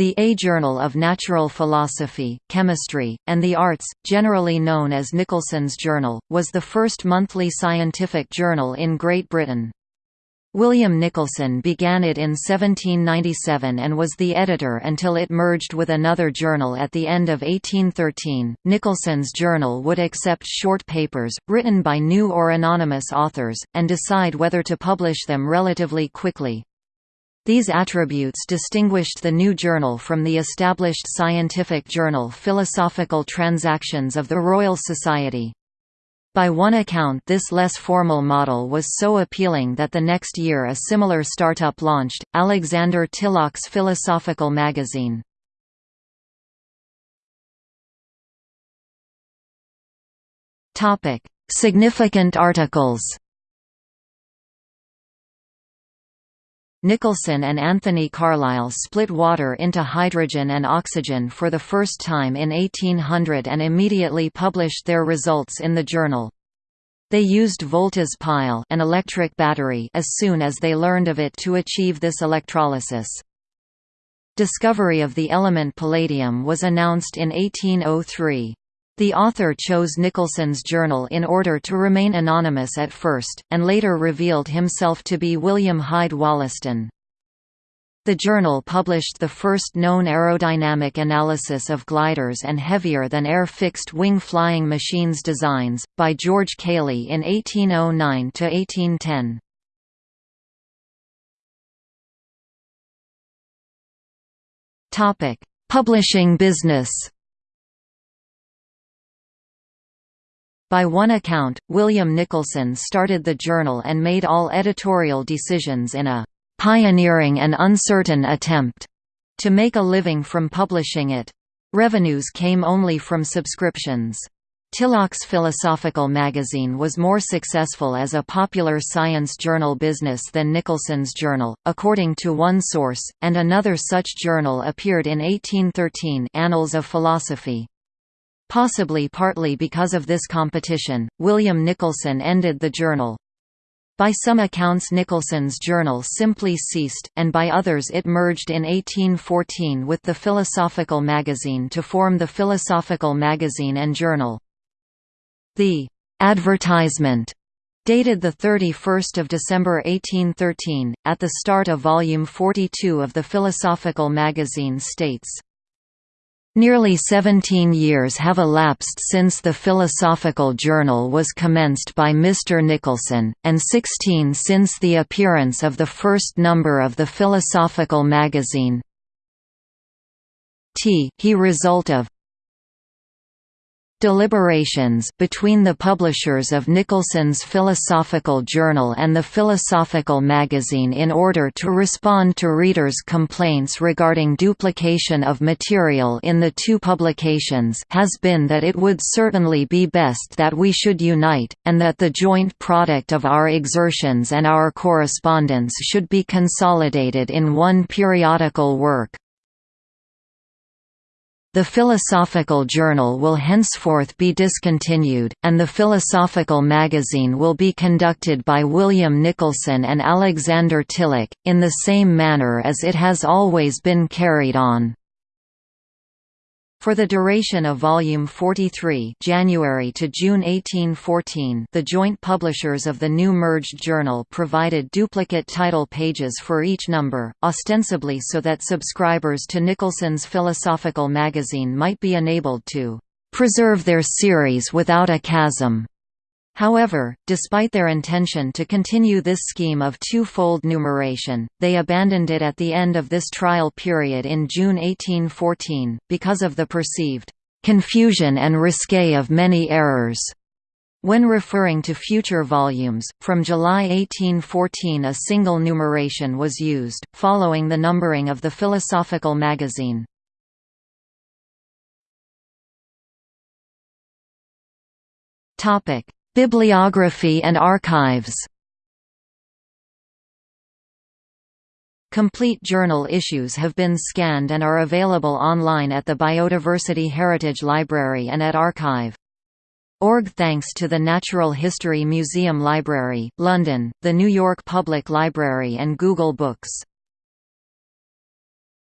The A Journal of Natural Philosophy, Chemistry, and the Arts, generally known as Nicholson's Journal, was the first monthly scientific journal in Great Britain. William Nicholson began it in 1797 and was the editor until it merged with another journal at the end of 1813. Nicholson's journal would accept short papers, written by new or anonymous authors, and decide whether to publish them relatively quickly, these attributes distinguished the new journal from the established scientific journal Philosophical Transactions of the Royal Society. By one account this less formal model was so appealing that the next year a similar startup launched, Alexander Tilloch's Philosophical Magazine. Significant articles Nicholson and Anthony Carlisle split water into hydrogen and oxygen for the first time in 1800 and immediately published their results in the journal. They used Volta's pile an electric battery as soon as they learned of it to achieve this electrolysis. Discovery of the element palladium was announced in 1803. The author chose Nicholson's journal in order to remain anonymous at first, and later revealed himself to be William Hyde Wollaston. The journal published the first known aerodynamic analysis of gliders and heavier-than-air fixed-wing flying machines designs, by George Cayley in 1809–1810. Publishing business By one account, William Nicholson started the journal and made all editorial decisions in a "...pioneering and uncertain attempt." to make a living from publishing it. Revenues came only from subscriptions. Tilloch's Philosophical magazine was more successful as a popular science journal business than Nicholson's journal, according to one source, and another such journal appeared in 1813 Annals of Philosophy. Possibly partly because of this competition, William Nicholson ended the journal. By some accounts Nicholson's journal simply ceased, and by others it merged in 1814 with the Philosophical magazine to form the Philosophical Magazine and Journal. The advertisement dated 31 December 1813, at the start of Volume 42 of the Philosophical magazine states, Nearly 17 years have elapsed since the Philosophical Journal was commenced by Mr. Nicholson, and 16 since the appearance of the first number of the Philosophical magazine. T he result of deliberations between the publishers of Nicholson's Philosophical Journal and the Philosophical Magazine in order to respond to readers' complaints regarding duplication of material in the two publications has been that it would certainly be best that we should unite, and that the joint product of our exertions and our correspondence should be consolidated in one periodical work. The Philosophical Journal will henceforth be discontinued, and the Philosophical Magazine will be conducted by William Nicholson and Alexander Tilloch, in the same manner as it has always been carried on. For the duration of Volume 43 January to June 1814 the joint publishers of the new merged journal provided duplicate title pages for each number, ostensibly so that subscribers to Nicholson's Philosophical magazine might be enabled to "...preserve their series without a chasm." However, despite their intention to continue this scheme of two-fold numeration, they abandoned it at the end of this trial period in June 1814, because of the perceived "...confusion and risque of many errors." When referring to future volumes, from July 1814 a single numeration was used, following the numbering of the Philosophical magazine. Topic: Bibliography and archives Complete journal issues have been scanned and are available online at the Biodiversity Heritage Library and at archive.org thanks to the Natural History Museum Library, London, the New York Public Library and Google Books.